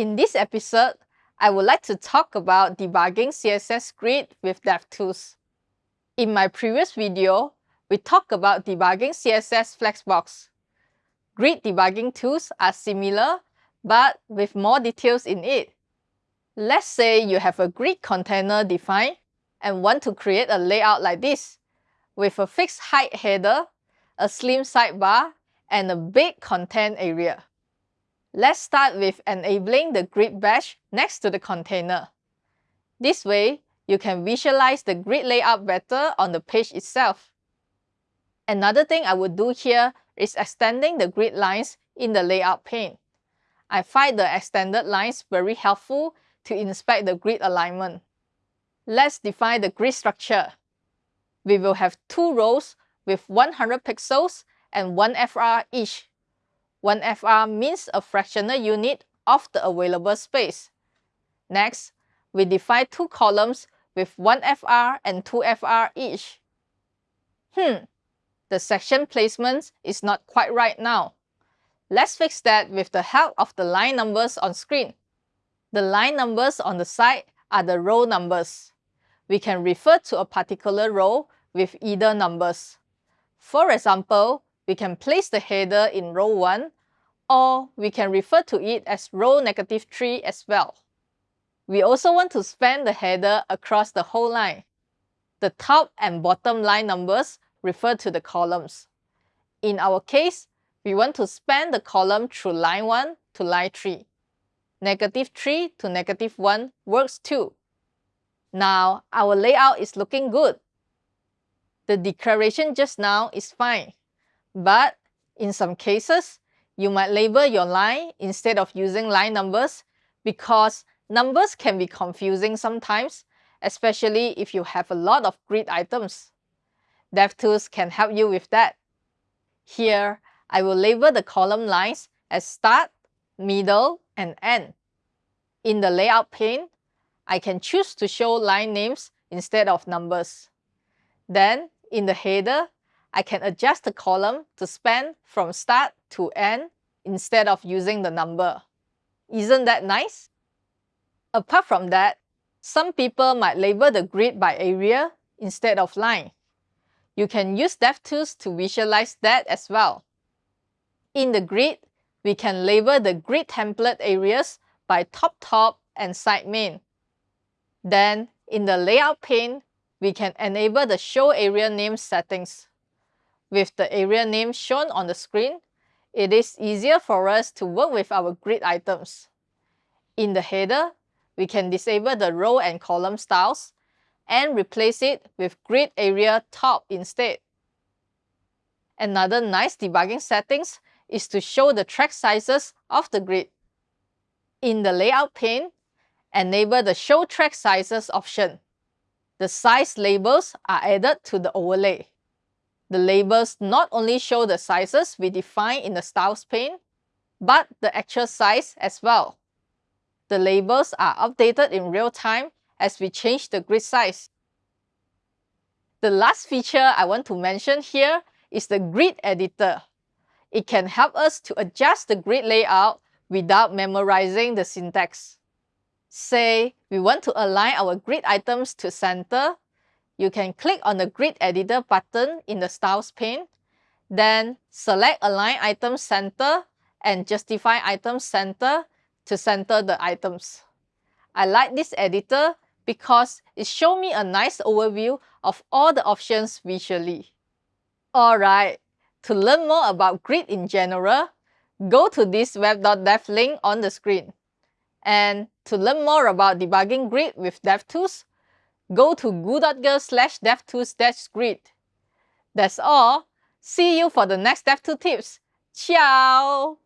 In this episode, I would like to talk about debugging CSS Grid with DevTools. In my previous video, we talked about debugging CSS Flexbox. Grid debugging tools are similar, but with more details in it. Let's say you have a grid container defined and want to create a layout like this, with a fixed height header, a slim sidebar, and a big content area. Let's start with enabling the grid badge next to the container. This way, you can visualize the grid layout better on the page itself. Another thing I would do here is extending the grid lines in the layout pane. I find the extended lines very helpful to inspect the grid alignment. Let's define the grid structure. We will have two rows with 100 pixels and 1 FR each. 1 FR means a fractional unit of the available space. Next, we define two columns with 1 FR and 2 FR each. Hmm, the section placement is not quite right now. Let's fix that with the help of the line numbers on screen. The line numbers on the side are the row numbers. We can refer to a particular row with either numbers. For example, we can place the header in row 1 or we can refer to it as row negative 3 as well. We also want to span the header across the whole line. The top and bottom line numbers refer to the columns. In our case, we want to span the column through line 1 to line 3. Negative 3 to negative 1 works too. Now, our layout is looking good. The declaration just now is fine. But in some cases, you might label your line instead of using line numbers because numbers can be confusing sometimes, especially if you have a lot of grid items. DevTools can help you with that. Here, I will label the column lines as start, middle, and end. In the layout pane, I can choose to show line names instead of numbers. Then, in the header, I can adjust the column to span from start to n instead of using the number. Isn't that nice? Apart from that, some people might label the grid by area instead of line. You can use DevTools to visualize that as well. In the grid, we can label the grid template areas by top top and side main. Then, in the layout pane, we can enable the show area name settings. With the area name shown on the screen, it is easier for us to work with our grid items. In the header, we can disable the row and column styles and replace it with grid area top instead. Another nice debugging settings is to show the track sizes of the grid. In the layout pane, enable the show track sizes option. The size labels are added to the overlay. The labels not only show the sizes we define in the styles pane, but the actual size as well. The labels are updated in real time as we change the grid size. The last feature I want to mention here is the grid editor. It can help us to adjust the grid layout without memorizing the syntax. Say we want to align our grid items to center you can click on the Grid Editor button in the Styles pane, then select Align Item Center and Justify Item Center to center the items. I like this editor because it shows me a nice overview of all the options visually. Alright, to learn more about grid in general, go to this web.dev link on the screen. And to learn more about debugging grid with DevTools, go to goo.gle slash devtools dash grid. That's all. See you for the next DevTools tips. Ciao!